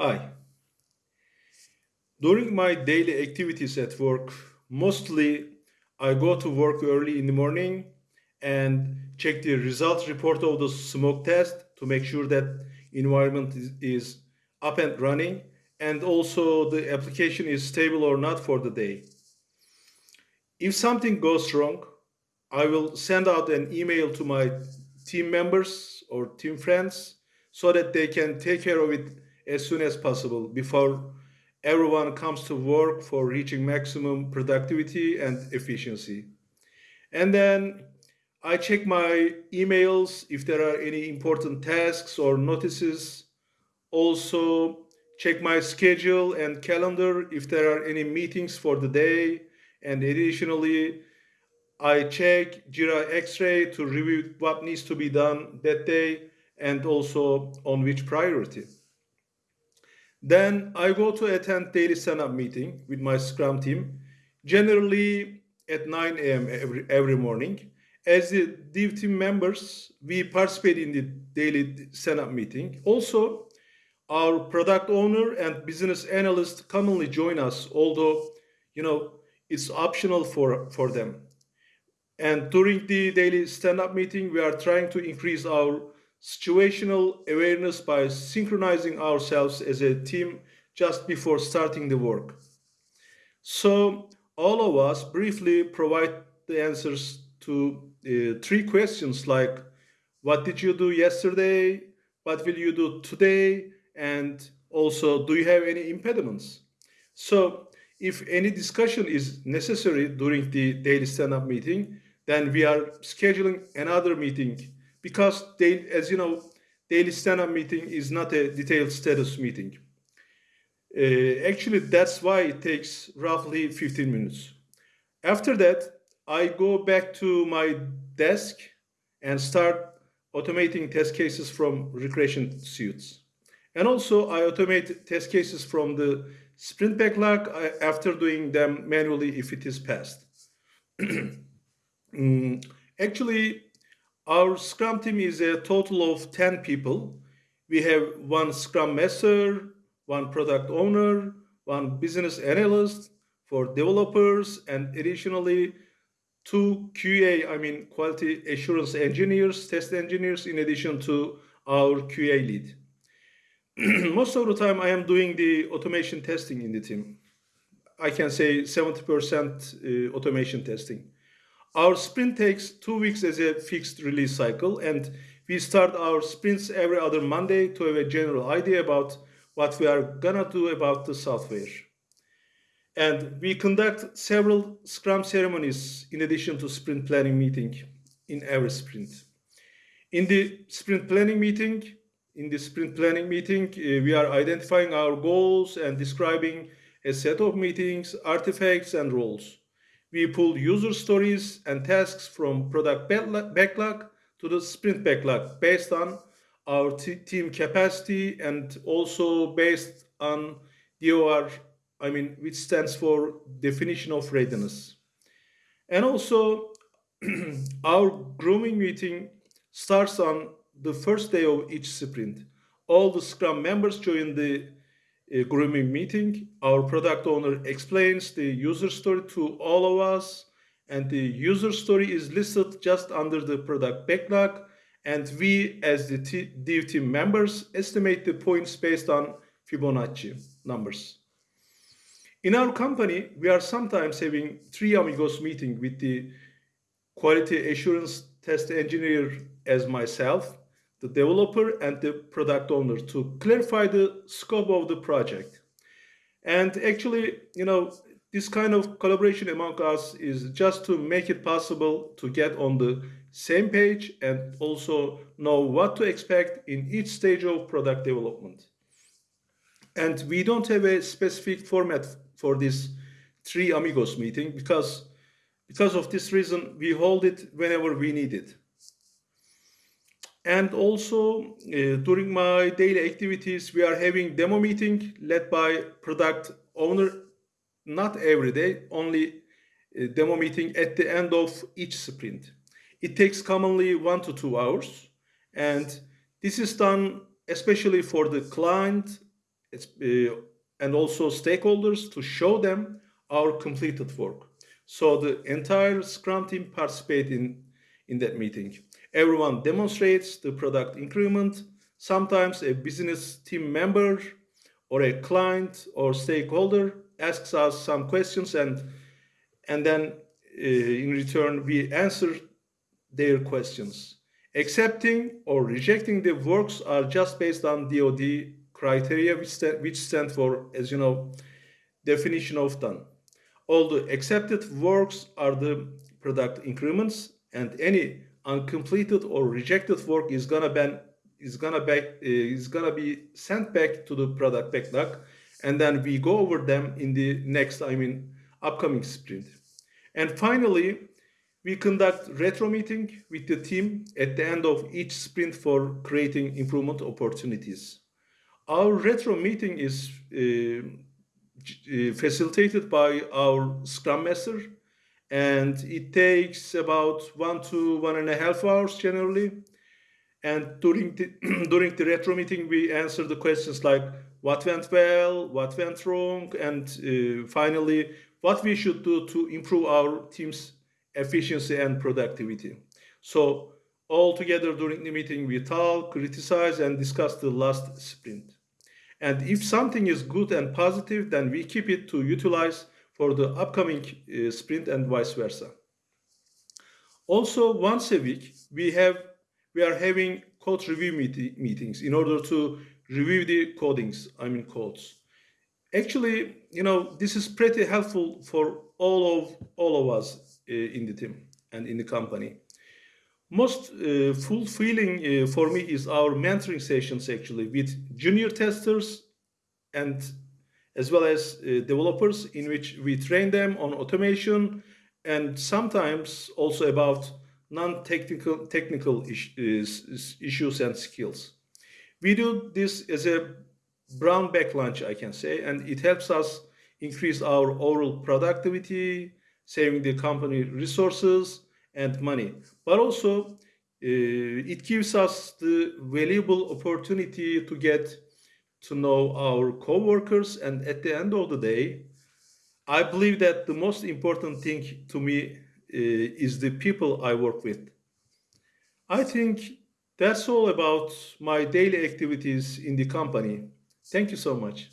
Hi. During my daily activities at work, mostly I go to work early in the morning and check the result report of the smoke test to make sure that environment is, is up and running and also the application is stable or not for the day. If something goes wrong, I will send out an email to my team members or team friends so that they can take care of it as soon as possible before everyone comes to work for reaching maximum productivity and efficiency. And then I check my emails if there are any important tasks or notices. Also, check my schedule and calendar if there are any meetings for the day. And additionally, I check Jira X-Ray to review what needs to be done that day and also on which priority. Then I go to attend daily stand-up meeting with my Scrum team, generally at 9 a.m. Every, every morning. As the dev team members, we participate in the daily stand-up meeting. Also, our product owner and business analyst commonly join us, although, you know, it's optional for, for them. And during the daily stand-up meeting, we are trying to increase our situational awareness by synchronizing ourselves as a team just before starting the work. So all of us briefly provide the answers to uh, three questions like, what did you do yesterday? What will you do today? And also, do you have any impediments? So if any discussion is necessary during the daily stand-up meeting, then we are scheduling another meeting because they, as you know, daily stand-up meeting is not a detailed status meeting. Uh, actually, that's why it takes roughly 15 minutes. After that, I go back to my desk and start automating test cases from regression suits. And also, I automate test cases from the sprint backlog uh, after doing them manually if it is passed. mm, actually, our Scrum team is a total of 10 people. We have one Scrum Master, one Product Owner, one Business Analyst for developers, and additionally, two QA, I mean, Quality Assurance Engineers, Test Engineers, in addition to our QA lead. Most of the time, I am doing the automation testing in the team. I can say 70% uh, automation testing. Our sprint takes two weeks as a fixed release cycle, and we start our sprints every other Monday to have a general idea about what we are gonna do about the software. And we conduct several Scrum ceremonies in addition to sprint planning meeting in every sprint. In the sprint planning meeting, in the sprint planning meeting, uh, we are identifying our goals and describing a set of meetings, artifacts, and roles. We pull user stories and tasks from product backlog to the sprint backlog based on our team capacity and also based on DOR, I mean, which stands for definition of readiness. And also our grooming meeting starts on the first day of each sprint. All the Scrum members join the grooming meeting. Our product owner explains the user story to all of us and the user story is listed just under the product backlog and we as the dev team members estimate the points based on Fibonacci numbers. In our company, we are sometimes having three amigos meeting with the quality assurance test engineer as myself, the developer and the product owner to clarify the scope of the project. And actually, you know, this kind of collaboration among us is just to make it possible to get on the same page and also know what to expect in each stage of product development. And we don't have a specific format for this three amigos meeting because because of this reason, we hold it whenever we need it. And also uh, during my daily activities, we are having demo meeting led by product owner, not every day, only uh, demo meeting at the end of each sprint. It takes commonly one to two hours. And this is done especially for the client uh, and also stakeholders to show them our completed work. So the entire Scrum team participate in, in that meeting. Everyone demonstrates the product increment. Sometimes a business team member or a client or stakeholder asks us some questions and and then uh, in return we answer their questions. Accepting or rejecting the works are just based on DoD criteria, which which stand for, as you know, definition of done. All the accepted works are the product increments, and any uncompleted or rejected work is gonna be is gonna back is gonna be sent back to the product backlog, and then we go over them in the next, I mean, upcoming sprint. And finally, we conduct retro meeting with the team at the end of each sprint for creating improvement opportunities. Our retro meeting is uh, uh, facilitated by our Scrum Master, and it takes about one to one and a half hours generally. And during the during the retro meeting, we answer the questions like what went well, what went wrong, and uh, finally, what we should do to improve our team's efficiency and productivity. So all together during the meeting, we talk, criticize, and discuss the last sprint. And if something is good and positive, then we keep it to utilize for the upcoming uh, sprint and vice versa. Also, once a week, we have we are having code review meet meetings in order to review the codings, I mean codes. Actually, you know, this is pretty helpful for all of all of us uh, in the team and in the company. Most uh, fulfilling uh, for me is our mentoring sessions actually with junior testers and as well as uh, developers in which we train them on automation and sometimes also about non-technical technical is, issues and skills. We do this as a brown bag lunch, I can say, and it helps us increase our overall productivity, saving the company resources and money. But also, uh, it gives us the valuable opportunity to get to know our co-workers and at the end of the day, I believe that the most important thing to me uh, is the people I work with. I think that's all about my daily activities in the company. Thank you so much.